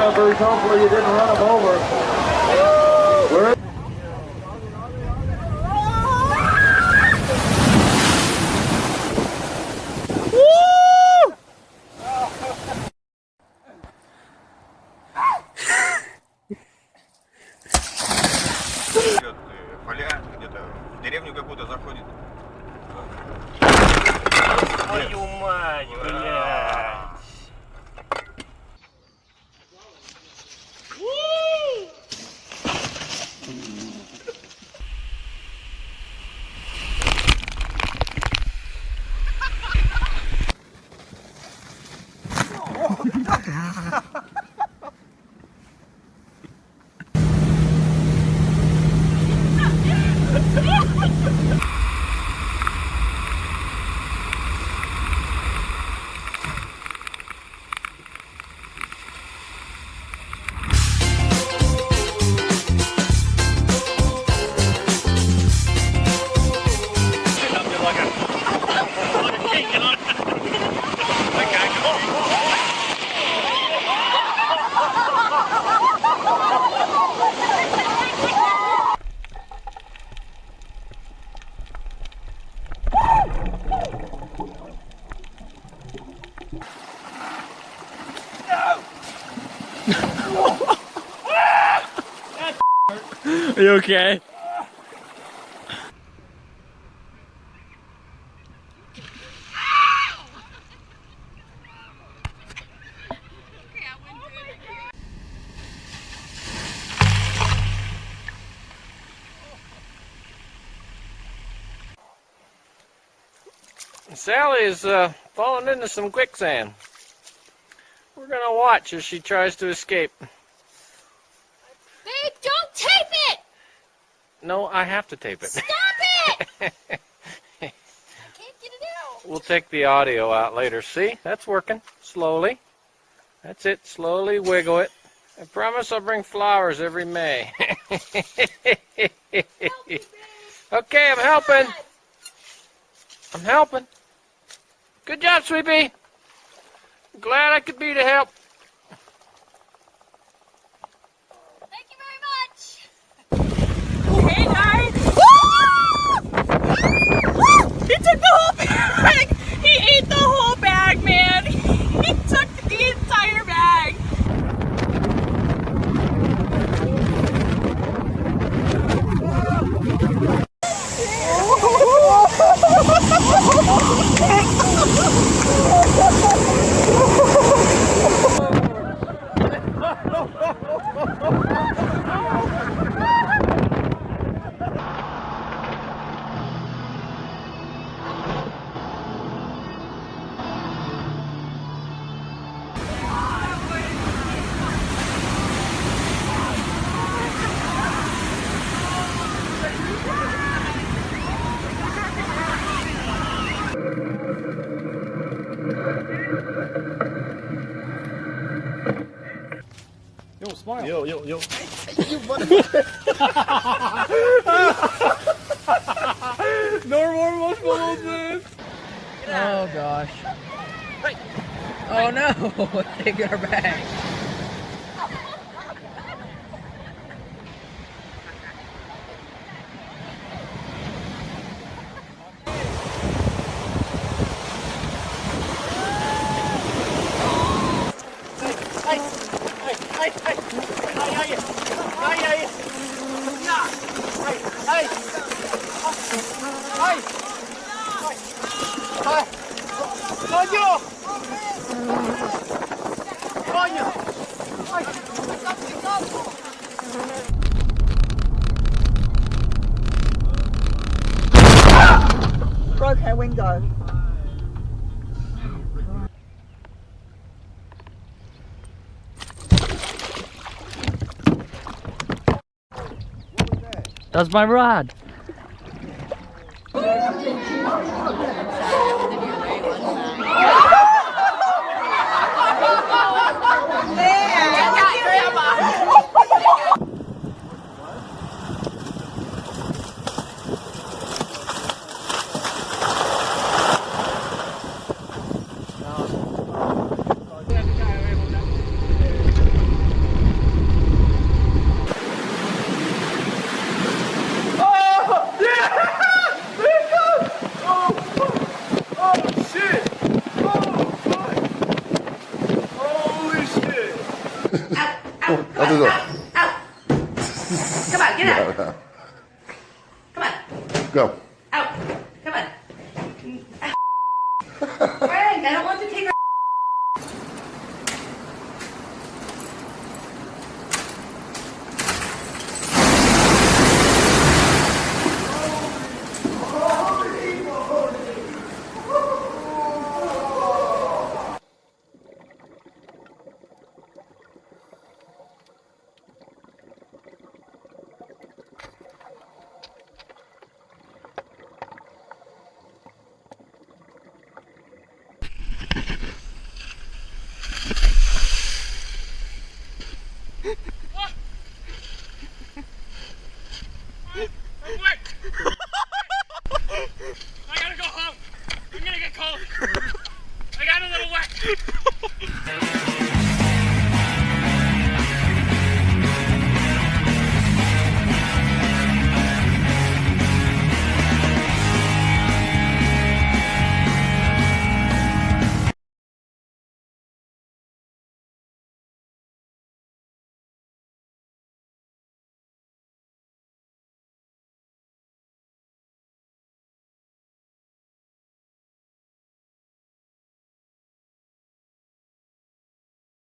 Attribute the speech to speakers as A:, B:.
A: members. Hopefully you didn't run him over.
B: Где-то деревню какую-то заходит.
C: Твою мать, блядь.
D: You okay? Sally is uh, falling into some quicksand. We're gonna watch as she tries to escape.
E: Babe, don't tape it!
D: No, I have to tape it.
E: Stop it! I can't get it out.
D: We'll take the audio out later. See, that's working slowly. That's it. Slowly wiggle it. I promise I'll bring flowers every May. okay, I'm helping. I'm helping. Good job, Sweepy. Glad I could be to help. Yo, yo, yo. no more marshmallows,
F: Oh gosh. Oh no! Take our bag. Broke her window. That's my rod.
E: Go. Out. Come on.